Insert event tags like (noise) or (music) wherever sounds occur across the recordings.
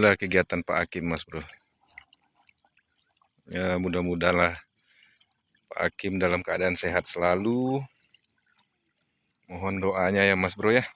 itulah kegiatan Pak Hakim Mas Bro. Ya mudah-mudahan Pak Hakim dalam keadaan sehat selalu. Mohon doanya ya Mas Bro ya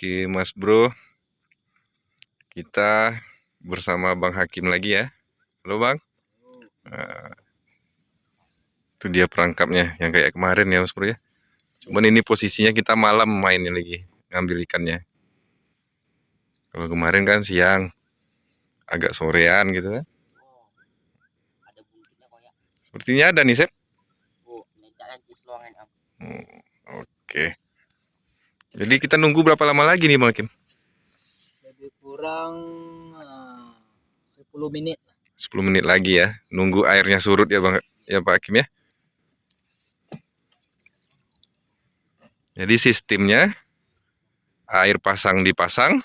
Oke Mas Bro. Kita bersama Bang Hakim lagi ya. Halo Bang. Nah, Itu dia perangkapnya yang kayak kemarin ya Mas Bro ya. Cuman ini posisinya kita malam mainnya lagi Ngambil ikannya. Kalau kemarin kan siang Agak sorean gitu kan. Sepertinya ada nih Sep. Hmm, Oke. okay. Jadi kita nunggu berapa lama lagi nih Bang Kim? Lebih kurang uh, 10 menit. 10 menit lagi ya. Nunggu airnya surut ya Bang ya Pak Hakim ya. Jadi sistemnya air pasang dipasang,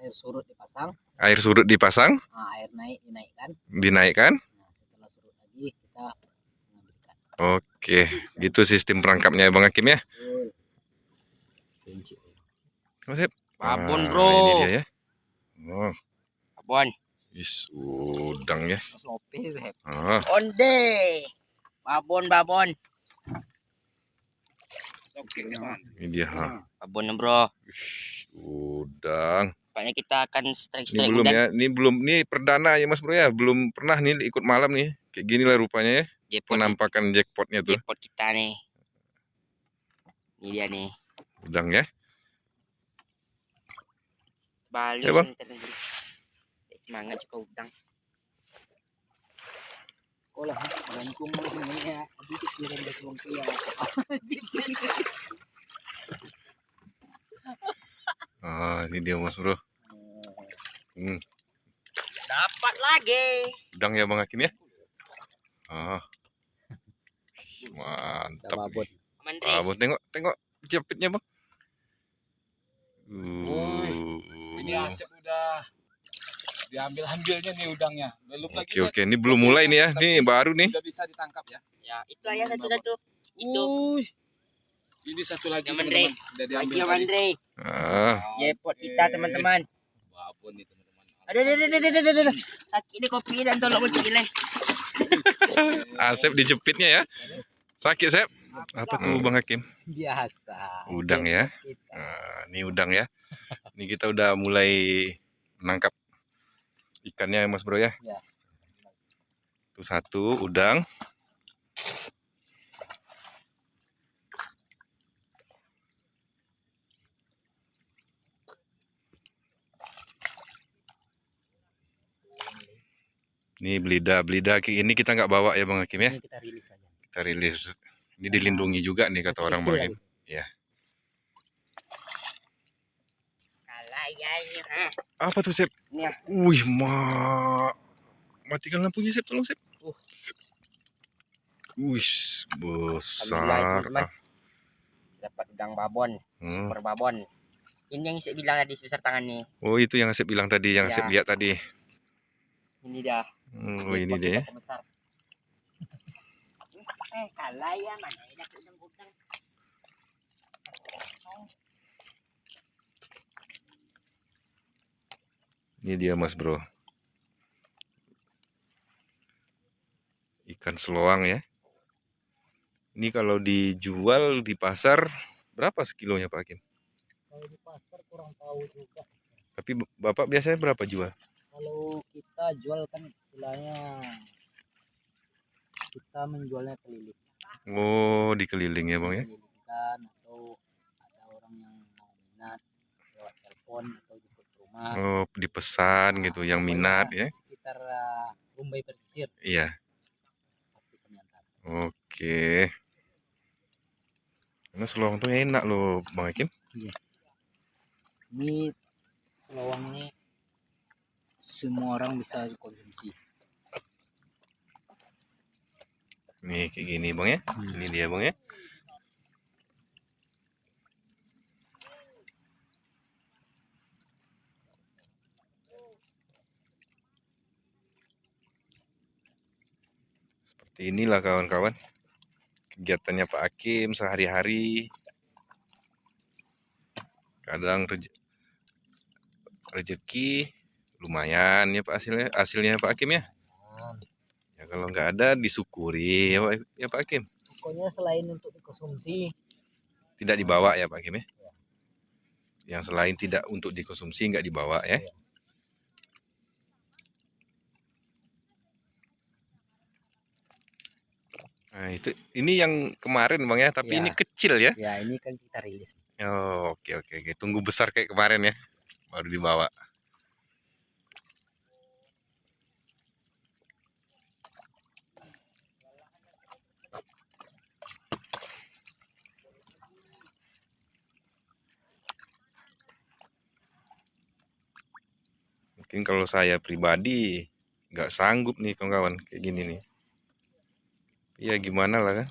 air surut dipasang, air surut dipasang, nah, air naik dinaikkan, dinaikkan. Nah, setelah surut lagi kita Oke, gitu sistem perangkapnya Bang Hakim ya. Masih. Babon, nah, Bro. Ini dia ya. Oh. Babon. Is udang ya. Oh. Onde. Babon, babon. Ini dia, ha. Babon, Bro. udang. Pokoknya kita akan strike-strike Ini belum ya. Ini belum ini perdana ya Mas Bro ya. Belum pernah nih ikut malam nih. Kayak gini lah rupanya ya. Jackpot. Penampakan jackpotnya tuh. Jackpot kita nih. Ini dia nih. Udang ya. Bali ya, bang. semangat juga udang Olah, mo sini ya. Dito kirim da kong kuya. Ah, ini dia Mas Bro. Hmm. Dapat lagi. Udang ya Bang Hakim ya? Ah. Mantap. Abot. Abot tengok, tengok jepitnya Bang. Uh. Ini Asep udah diambil ambilnya nih udangnya. Belum oke, lagi. Oke, ini belum mulai nih ya. Ini baru nih. Udah bisa ditangkap ya. Ya, itu ayah satu-satu. Itu. Uy. Ini satu lagi teman-teman. Lagi ya Andre. Ah. Jepot kita teman-teman. Babon nih teman-teman. Aduh, aduh, aduh, aduh, aduh, aduh. Sakit nih kopi dan tolong kecil (laughs) Asep dijepitnya ya. Sakit, Sep. Apa tuh Bang Hakim? Biasa. Udang ya. Nah, ini udang ya. Ini kita udah mulai menangkap ikannya Mas Bro ya. ya. Itu satu udang. Ini belida, belida ini kita nggak bawa ya Bang Hakim ya? Ini kita rilis aja. Kita rilis. Ini dilindungi juga nih kata orang Bang Hakim. Ya. Apa tuh, Sep? Ya. Wih, ma. Matikan lampunya, Sep. Tolong, Sep. Uh. Wih, besar. Ah. Dapat udang babon, hmm. super babon. Ini yang saya bilang tadi sebesar tangan nih. Oh, itu yang saya bilang tadi, yang ya. saya lihat tadi. Ini dah. Oh, ini, ini dia. (laughs) eh, kalah ya mana ini udang-udang. Ini dia mas bro. Ikan seloang ya. Ini kalau dijual di pasar berapa sekilonya Pak Hakim? Kalau di pasar kurang tahu juga. Tapi Bapak biasanya berapa jual? Kalau kita jual kan istilahnya kita menjualnya keliling Oh, dikeliling ya bang ya. kelilingkan atau ada orang yang mau minat lewat telepon rumah Oh, dipesan gitu, yang minat ya. sekitar Rumbai Pesisir Iya, pasti antar oke. Karena selawang tuh enak loh bang Hakim. ini selawang ini semua orang bisa konsumsi Nih kayak gini bang ya. Ini dia bang ya. Seperti inilah kawan-kawan. Kegiatannya Pak Hakim sehari-hari. Kadang rej- rezeki lumayan ya Pak hasilnya hasilnya Pak Hakim ya. Ya kalau nggak ada disyukuri ya Pak, ya Pak Hakim. pokoknya selain untuk dikonsumsi Tidak dibawa ya Pak Hakim ya. Yang selain tidak untuk dikonsumsi nggak dibawa ya. Nah, itu ini yang kemarin Bang ya, tapi Ya. ini kecil ya. ya ini kan kita rilis Oh, oke oke oke. Tunggu besar kayak kemarin ya. Baru dibawa. Mungkin kalau saya pribadi nggak sanggup nih kawan-kawan kayak gini nih. Ya gimana lah kan.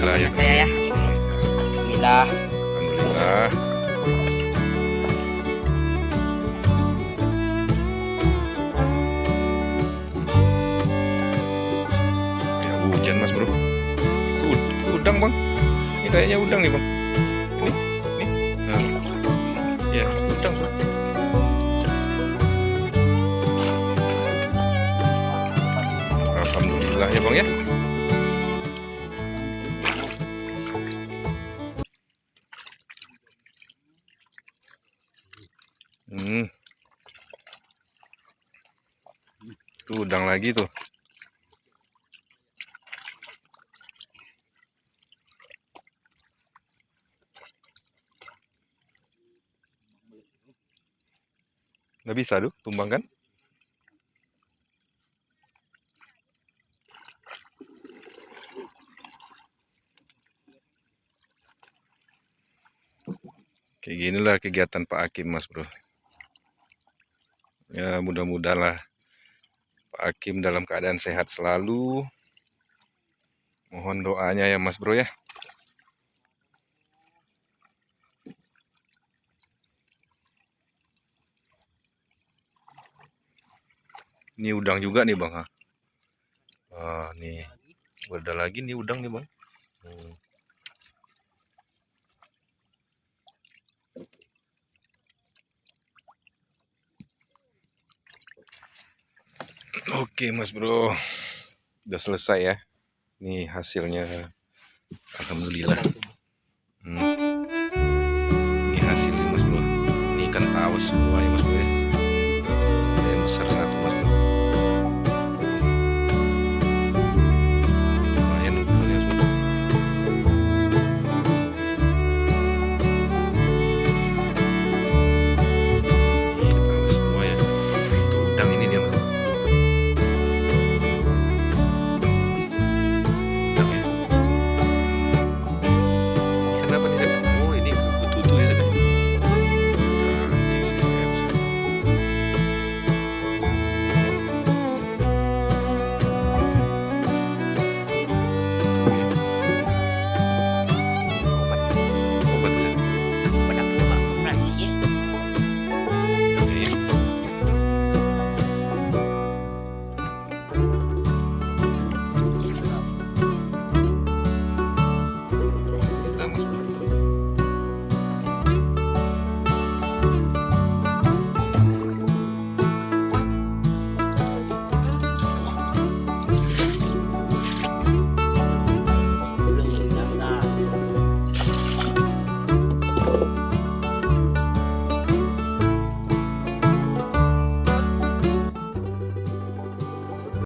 Alhamdulillah ya. saya ya. Bismillah. Alhamdulillah. Ya hujan mas bro. Itu, itu udang bang. Ini kayaknya udang nih bang. Ini, ini. Nah. Ya udang bro. Alhamdulillah ya bang ya. Lagi tuh. Nggak bisa tuh, tumbang kan? Beginilah kegiatan Pak Hakim Mas Bro. Ya mudah-mudahlah Pak Hakim dalam keadaan sehat selalu. Mohon doanya ya Mas Bro ya. Ini udang juga nih Bang. Ah, nih. Ada lagi nih udang nih Bang. Hmm. Oke Mas Bro. Udah selesai ya. Nih hasilnya. Alhamdulillah.